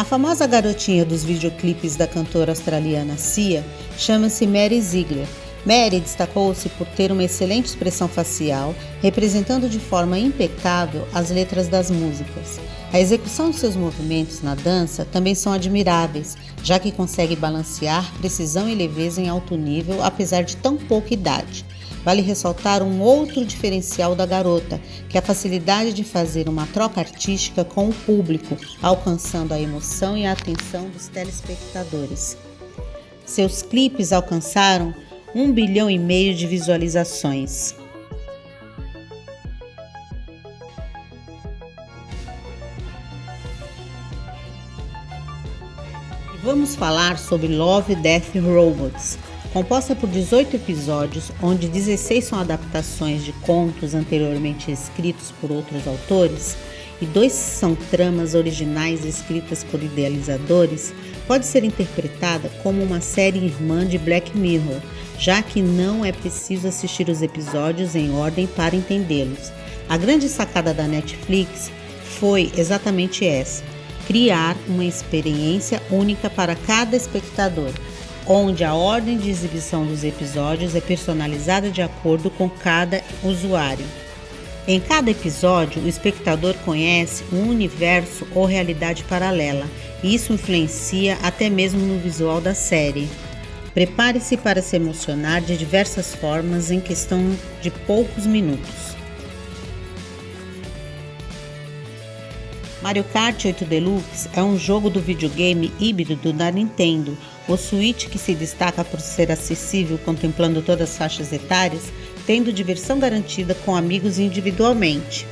A famosa garotinha dos videoclipes da cantora australiana Sia chama-se Mary Ziegler. Mary destacou-se por ter uma excelente expressão facial, representando de forma impecável as letras das músicas. A execução de seus movimentos na dança também são admiráveis, já que consegue balancear precisão e leveza em alto nível, apesar de tão pouca idade. Vale ressaltar um outro diferencial da garota, que é a facilidade de fazer uma troca artística com o público, alcançando a emoção e a atenção dos telespectadores. Seus clipes alcançaram um bilhão e meio de visualizações. Vamos falar sobre Love, Death Robots, Composta por 18 episódios, onde 16 são adaptações de contos anteriormente escritos por outros autores e dois são tramas originais escritas por idealizadores, pode ser interpretada como uma série irmã de Black Mirror, já que não é preciso assistir os episódios em ordem para entendê-los. A grande sacada da Netflix foi exatamente essa: criar uma experiência única para cada espectador onde a ordem de exibição dos episódios é personalizada de acordo com cada usuário. Em cada episódio, o espectador conhece um universo ou realidade paralela, e isso influencia até mesmo no visual da série. Prepare-se para se emocionar de diversas formas em questão de poucos minutos. Mario Kart 8 Deluxe é um jogo do videogame híbrido da Nintendo. O Switch, que se destaca por ser acessível contemplando todas as faixas etárias, tendo diversão garantida com amigos individualmente.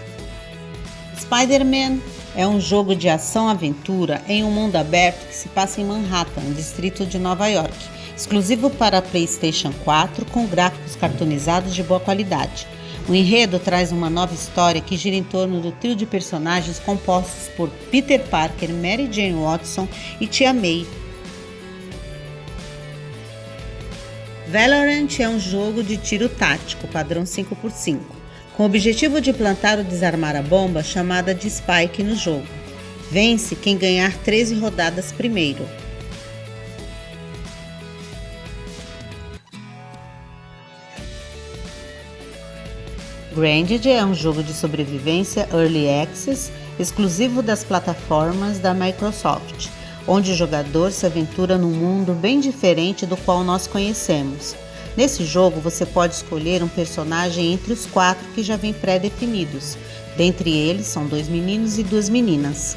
Spider-Man é um jogo de ação-aventura em um mundo aberto que se passa em Manhattan, distrito de Nova York, exclusivo para PlayStation 4 com gráficos cartonizados de boa qualidade. O enredo traz uma nova história que gira em torno do trio de personagens compostos por Peter Parker, Mary Jane Watson e Tia May. Valorant é um jogo de tiro tático padrão 5x5, com o objetivo de plantar ou desarmar a bomba chamada de Spike no jogo. Vence quem ganhar 13 rodadas primeiro. Granded é um jogo de sobrevivência Early Access exclusivo das plataformas da Microsoft, onde o jogador se aventura num mundo bem diferente do qual nós conhecemos. Nesse jogo você pode escolher um personagem entre os quatro que já vêm pré-definidos. Dentre eles são dois meninos e duas meninas.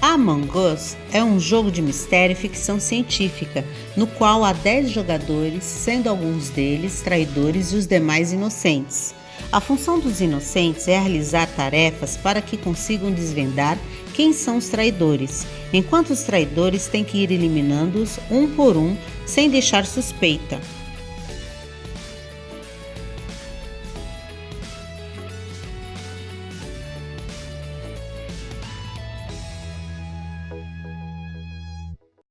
Among Us é um jogo de mistério e ficção científica, no qual há 10 jogadores, sendo alguns deles traidores e os demais inocentes. A função dos inocentes é realizar tarefas para que consigam desvendar quem são os traidores, enquanto os traidores têm que ir eliminando-os um por um sem deixar suspeita.